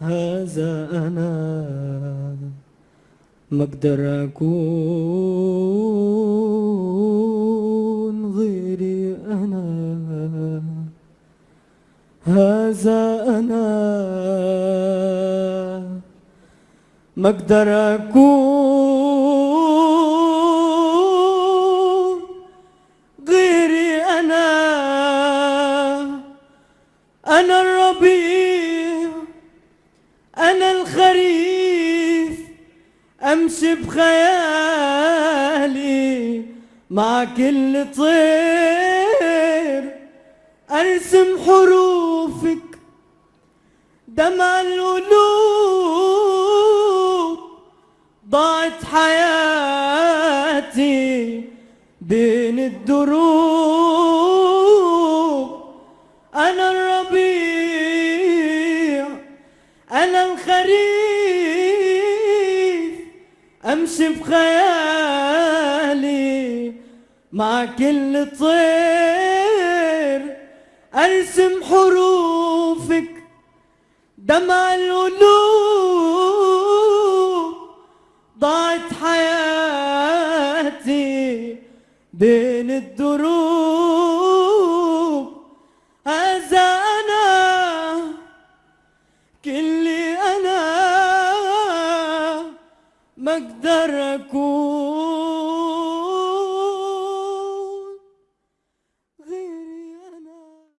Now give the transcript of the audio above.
هذا أنا ما أقدر أكون غيري أنا. هذا أنا ما أقدر أكون غيري أنا. أنا الربيع. أمشي بخيالي مع كل طير. أرسم حروفك دمع القلوب. ضاعت حياتي بين الدروب. أنا الربيع أنا الخريف. أمشي بخيالي مع كل طير. أرسم حروفك دمع القلوب. ضاعت حياتي بين الدروب. ما أقدر أكون